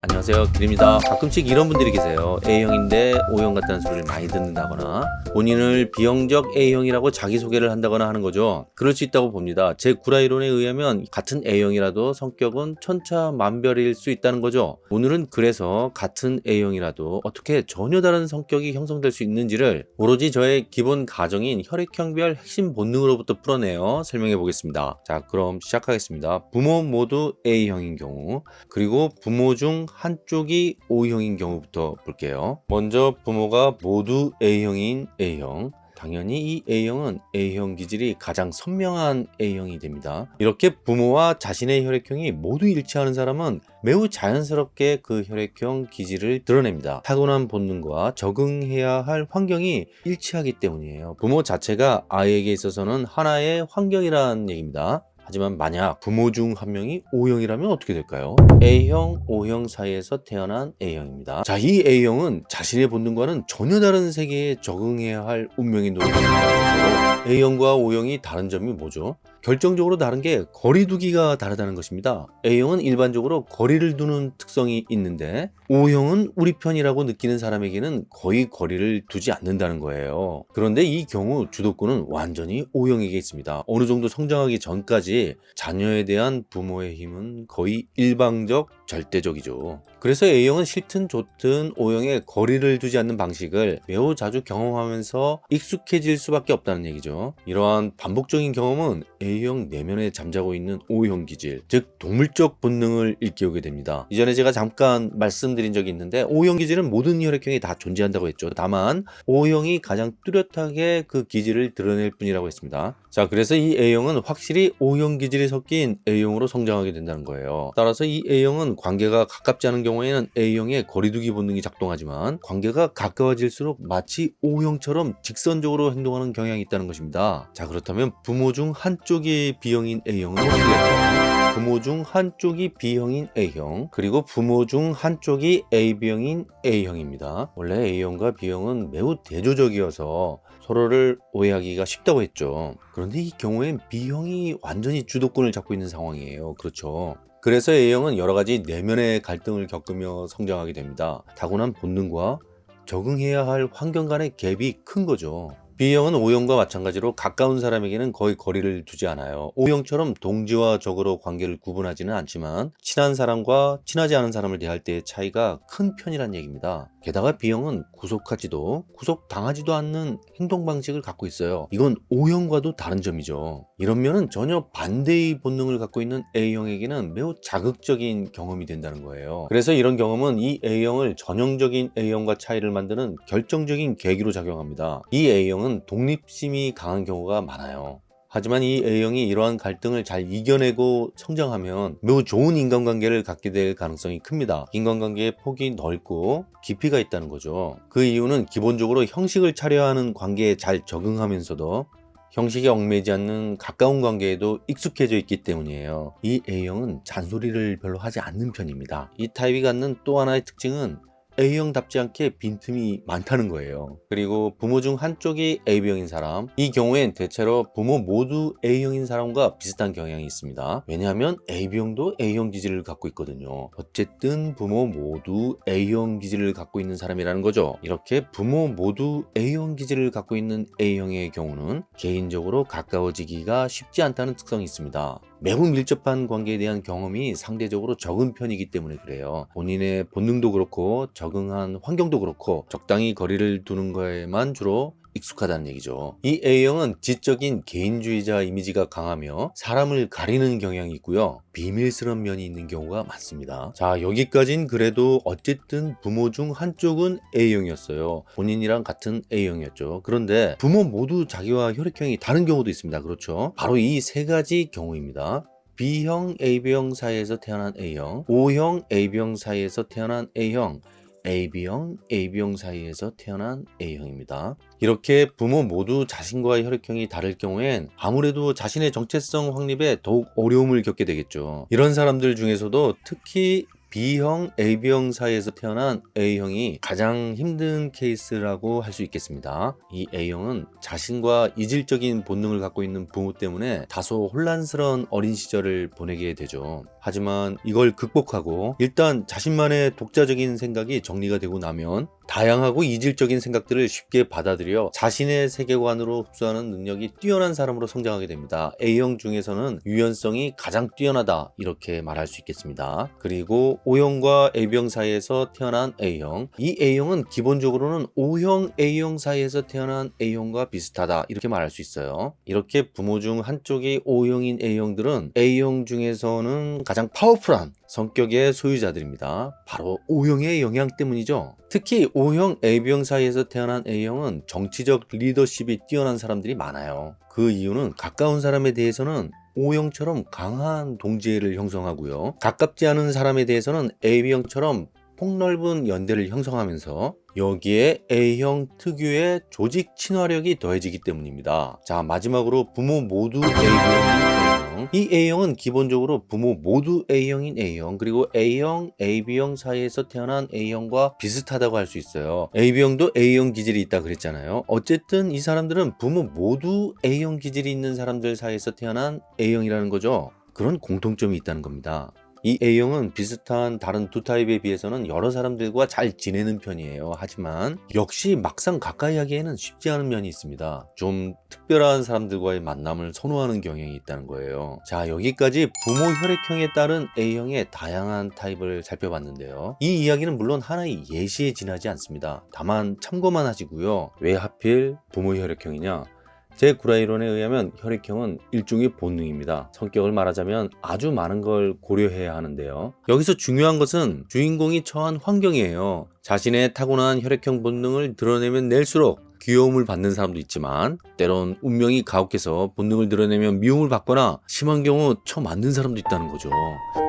안녕하세요. 길입니다. 가끔씩 이런 분들이 계세요. A형인데 O형 같다는 소리를 많이 듣는다거나 본인을 비형적 A형이라고 자기소개를 한다거나 하는 거죠. 그럴 수 있다고 봅니다. 제 구라이론에 의하면 같은 A형이라도 성격은 천차만별일 수 있다는 거죠. 오늘은 그래서 같은 A형이라도 어떻게 전혀 다른 성격이 형성될 수 있는지를 오로지 저의 기본 가정인 혈액형별 핵심 본능으로부터 풀어내어 설명해 보겠습니다. 자 그럼 시작하겠습니다. 부모 모두 A형인 경우 그리고 부모 중 한쪽이 O형인 경우부터 볼게요. 먼저 부모가 모두 A형인 A형 당연히 이 A형은 A형 기질이 가장 선명한 A형이 됩니다. 이렇게 부모와 자신의 혈액형이 모두 일치하는 사람은 매우 자연스럽게 그 혈액형 기질을 드러냅니다. 타고난 본능과 적응해야 할 환경이 일치하기 때문이에요. 부모 자체가 아이에게 있어서는 하나의 환경이라는 얘기입니다. 하지만 만약 부모 중 한 명이 O형이라면 어떻게 될까요? A형, O형 사이에서 태어난 A형입니다. 자, 이 A형은 자신의 본능과는 전혀 다른 세계에 적응해야 할 운명의 노릇입니다. A형과 O형이 다른 점이 뭐죠? 결정적으로 다른 게 거리 두기가 다르다는 것입니다. A형은 일반적으로 거리를 두는 특성이 있는데 O형은 우리 편이라고 느끼는 사람에게는 거의 거리를 두지 않는다는 거예요. 그런데 이 경우 주도권은 완전히 O형에게 있습니다. 어느 정도 성장하기 전까지 자녀에 대한 부모의 힘은 거의 일방적 절대적이죠. 그래서 A형은 싫든 좋든 O형에 거리를 두지 않는 방식을 매우 자주 경험하면서 익숙해질 수밖에 없다는 얘기죠. 이러한 반복적인 경험은 A형 내면에 잠자고 있는 O형 기질, 즉 동물적 본능을 일깨우게 됩니다. 이전에 제가 잠깐 말씀드린 적이 있는데 O형 기질은 모든 혈액형이 다 존재한다고 했죠. 다만 O형이 가장 뚜렷하게 그 기질을 드러낼 뿐이라고 했습니다. 자 그래서 이 A형은 확실히 O형 기질이 섞인 A형으로 성장하게 된다는 거예요. 따라서 이 A형은 관계가 가깝지 않은 경우에는 A형의 거리두기 본능이 작동하지만 관계가 가까워질수록 마치 O형처럼 직선적으로 행동하는 경향이 있다는 것입니다. 자 그렇다면 부모 중 한쪽이 B형인 A형은 어떻게? 부모 중 한쪽이 B형인 A형 그리고 부모 중 한쪽이 AB형인 A형입니다. 원래 A형과 B형은 매우 대조적이어서 서로를 오해하기가 쉽다고 했죠. 그런데 이 경우엔 B형이 완전히 주도권을 잡고 있는 상황이에요. 그렇죠. 그래서 A형은 여러 가지 내면의 갈등을 겪으며 성장하게 됩니다. 타고난 본능과 적응해야 할 환경 간의 갭이 큰 거죠. B형은 O형과 마찬가지로 가까운 사람에게는 거의 거리를 두지 않아요. O형처럼 동지와 적으로 관계를 구분하지는 않지만 친한 사람과 친하지 않은 사람을 대할 때의 차이가 큰 편이란 얘기입니다. 게다가 B형은 구속하지도 구속당하지도 않는 행동 방식을 갖고 있어요. 이건 O형과도 다른 점이죠. 이런 면은 전혀 반대의 본능을 갖고 있는 A형에게는 매우 자극적인 경험이 된다는 거예요. 그래서 이런 경험은 이 A형을 전형적인 A형과 차이를 만드는 결정적인 계기로 작용합니다. 이 A형은 독립심이 강한 경우가 많아요. 하지만 이 A형이 이러한 갈등을 잘 이겨내고 성장하면 매우 좋은 인간관계를 갖게 될 가능성이 큽니다. 인간관계의 폭이 넓고 깊이가 있다는 거죠. 그 이유는 기본적으로 형식을 차려야 하는 관계에 잘 적응하면서도 형식에 얽매이지 않는 가까운 관계에도 익숙해져 있기 때문이에요. 이 A형은 잔소리를 별로 하지 않는 편입니다. 이 타입이 갖는 또 하나의 특징은 A형답지 않게 빈틈이 많다는 거예요. 그리고 부모 중 한쪽이 AB형인 사람 이 경우엔 대체로 부모 모두 A형인 사람과 비슷한 경향이 있습니다. 왜냐하면 AB형도 A형 기질을 갖고 있거든요. 어쨌든 부모 모두 A형 기질을 갖고 있는 사람이라는 거죠. 이렇게 부모 모두 A형 기질을 갖고 있는 A형의 경우는 개인적으로 가까워지기가 쉽지 않다는 특성이 있습니다. 매우 밀접한 관계에 대한 경험이 상대적으로 적은 편이기 때문에 그래요. 본인의 본능도 그렇고 적응한 환경도 그렇고 적당히 거리를 두는 거에만 주로 익숙하다는 얘기죠. 이 A형은 지적인 개인주의자 이미지가 강하며 사람을 가리는 경향이 있고요. 비밀스러운 면이 있는 경우가 많습니다. 자 여기까진 그래도 어쨌든 부모 중 한쪽은 A형이었어요. 본인이랑 같은 A형이었죠. 그런데 부모 모두 자기와 혈액형이 다른 경우도 있습니다. 그렇죠. 바로 이 세 가지 경우입니다. B형, AB형 사이에서 태어난 A형, O형, AB형 사이에서 태어난 A형, AB형, AB형 사이에서 태어난 A형입니다. 이렇게 부모 모두 자신과의 혈액형이 다를 경우엔 아무래도 자신의 정체성 확립에 더욱 어려움을 겪게 되겠죠. 이런 사람들 중에서도 특히 B형, AB형 사이에서 태어난 A형이 가장 힘든 케이스라고 할 수 있겠습니다. 이 A형은 자신과 이질적인 본능을 갖고 있는 부모 때문에 다소 혼란스러운 어린 시절을 보내게 되죠. 하지만 이걸 극복하고 일단 자신만의 독자적인 생각이 정리가 되고 나면 다양하고 이질적인 생각들을 쉽게 받아들여 자신의 세계관으로 흡수하는 능력이 뛰어난 사람으로 성장하게 됩니다. A형 중에서는 유연성이 가장 뛰어나다 이렇게 말할 수 있겠습니다. 그리고 O형과 AB형 사이에서 태어난 A형 이 A형은 기본적으로는 O형 A형 사이에서 태어난 A형과 비슷하다 이렇게 말할 수 있어요. 이렇게 부모 중 한쪽이 O형인 A형들은 A형 중에서는 가장 파워풀한 성격의 소유자들입니다. 바로 O형의 영향 때문이죠. 특히 O형, AB형 사이에서 태어난 A형은 정치적 리더십이 뛰어난 사람들이 많아요. 그 이유는 가까운 사람에 대해서는 O형처럼 강한 동지애를 형성하고요. 가깝지 않은 사람에 대해서는 AB형처럼 폭넓은 연대를 형성하면서 여기에 A형 특유의 조직 친화력이 더해지기 때문입니다. 자 마지막으로 부모 모두 A형인 이 A형은 기본적으로 부모 모두 A형인 A형 그리고 A형, AB형 사이에서 태어난 A형과 비슷하다고 할 수 있어요. AB형도 A형 기질이 있다 그랬잖아요. 어쨌든 이 사람들은 부모 모두 A형 기질이 있는 사람들 사이에서 태어난 A형이라는 거죠. 그런 공통점이 있다는 겁니다. 이 A형은 비슷한 다른 두 타입에 비해서는 여러 사람들과 잘 지내는 편이에요. 하지만 역시 막상 가까이 하기에는 쉽지 않은 면이 있습니다. 좀 특별한 사람들과의 만남을 선호하는 경향이 있다는 거예요. 자, 여기까지 부모 혈액형에 따른 A형의 다양한 타입을 살펴봤는데요. 이 이야기는 물론 하나의 예시에 지나지 않습니다. 다만 참고만 하시고요. 왜 하필 부모 혈액형이냐? 제 구라이론에 의하면 혈액형은 일종의 본능입니다. 성격을 말하자면 아주 많은 걸 고려해야 하는데요. 여기서 중요한 것은 주인공이 처한 환경이에요. 자신의 타고난 혈액형 본능을 드러내면 낼수록 귀여움을 받는 사람도 있지만 때론 운명이 가혹해서 본능을 드러내면 미움을 받거나 심한 경우 처맞는 사람도 있다는 거죠.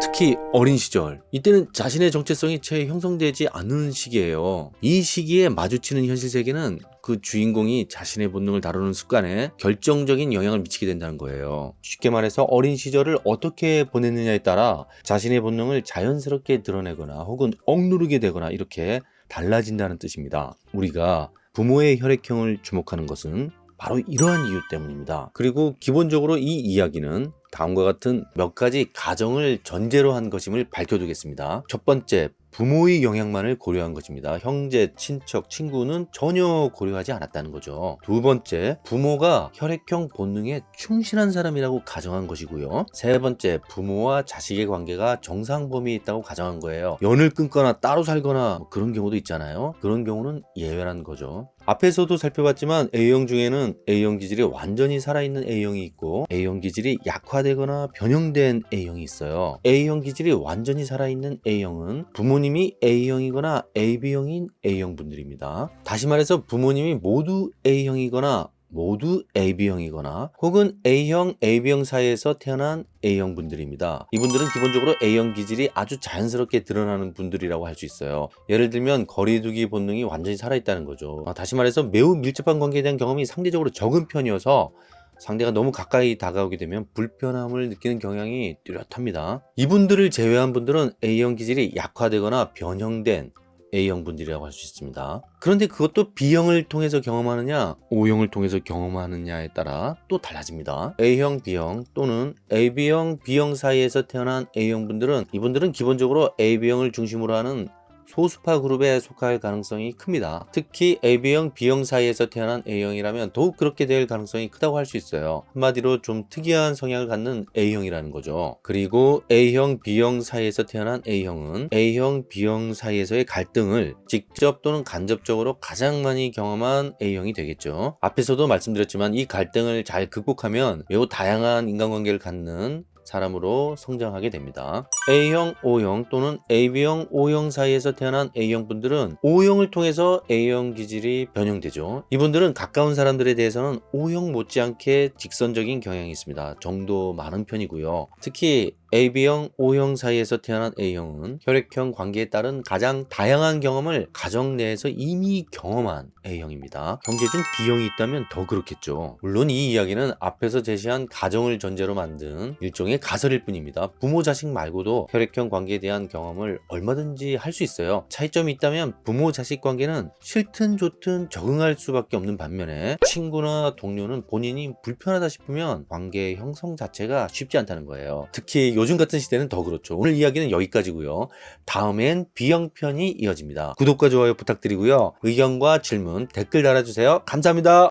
특히 어린 시절 이때는 자신의 정체성이 채 형성되지 않는 시기예요. 이 시기에 마주치는 현실 세계는 그 주인공이 자신의 본능을 다루는 습관에 결정적인 영향을 미치게 된다는 거예요. 쉽게 말해서 어린 시절을 어떻게 보냈느냐에 따라 자신의 본능을 자연스럽게 드러내거나 혹은 억누르게 되거나 이렇게 달라진다는 뜻입니다. 우리가 부모의 혈액형을 주목하는 것은 바로 이러한 이유 때문입니다. 그리고 기본적으로 이 이야기는 다음과 같은 몇 가지 가정을 전제로 한 것임을 밝혀두겠습니다. 첫 번째, 부모의 영향만을 고려한 것입니다. 형제, 친척, 친구는 전혀 고려하지 않았다는 거죠. 두 번째, 부모가 혈액형 본능에 충실한 사람이라고 가정한 것이고요. 세 번째, 부모와 자식의 관계가 정상 범위에 있다고 가정한 거예요. 연을 끊거나 따로 살거나 뭐 그런 경우도 있잖아요. 그런 경우는 예외라는 거죠. 앞에서도 살펴봤지만 A형 중에는 A형 기질이 완전히 살아있는 A형이 있고 A형 기질이 약화되거나 변형된 A형이 있어요. A형 기질이 완전히 살아있는 A형은 부모님이 A형이거나 AB형인 A형 분들입니다. 다시 말해서 부모님이 모두 A형이거나 모두 AB형이거나 혹은 A형, AB형 사이에서 태어난 A형 분들입니다. 이분들은 기본적으로 A형 기질이 아주 자연스럽게 드러나는 분들이라고 할 수 있어요. 예를 들면 거리두기 본능이 완전히 살아있다는 거죠. 아, 다시 말해서 매우 밀접한 관계에 대한 경험이 상대적으로 적은 편이어서 상대가 너무 가까이 다가오게 되면 불편함을 느끼는 경향이 뚜렷합니다. 이분들을 제외한 분들은 A형 기질이 약화되거나 변형된 A형 분들이라고 할 수 있습니다. 그런데 그것도 B형을 통해서 경험하느냐, O형을 통해서 경험하느냐에 따라 또 달라집니다. A형, B형 또는 AB형, B형 사이에서 태어난 A형 분들은 이분들은 기본적으로 AB형을 중심으로 하는 소수파 그룹에 속할 가능성이 큽니다. 특히 AB형, B형 사이에서 태어난 A형이라면 더욱 그렇게 될 가능성이 크다고 할 수 있어요. 한마디로 좀 특이한 성향을 갖는 A형이라는 거죠. 그리고 A형, B형 사이에서 태어난 A형은 A형, B형 사이에서의 갈등을 직접 또는 간접적으로 가장 많이 경험한 A형이 되겠죠. 앞에서도 말씀드렸지만 이 갈등을 잘 극복하면 매우 다양한 인간관계를 갖는 사람으로 성장하게 됩니다. A형, O형 또는 AB형, O형 사이에서 태어난 A형 분들은 O형을 통해서 A형 기질이 변형되죠. 이분들은 가까운 사람들에 대해서는 O형 못지않게 직선적인 경향이 있습니다. 정도 많은 편이고요. 특히 AB형, O형 사이에서 태어난 A형은 혈액형 관계에 따른 가장 다양한 경험을 가정 내에서 이미 경험한 A형입니다. 경제 중 B형이 있다면 더 그렇겠죠. 물론 이 이야기는 앞에서 제시한 가정을 전제로 만든 일종의 가설일 뿐입니다. 부모 자식 말고도 혈액형 관계에 대한 경험을 얼마든지 할 수 있어요. 차이점이 있다면 부모 자식 관계는 싫든 좋든 적응할 수밖에 없는 반면에 친구나 동료는 본인이 불편하다 싶으면 관계 형성 자체가 쉽지 않다는 거예요. 특히 요즘 같은 시대는 더 그렇죠. 오늘 이야기는 여기까지고요. 다음엔 B형편이 이어집니다. 구독과 좋아요 부탁드리고요. 의견과 질문 댓글 달아주세요. 감사합니다.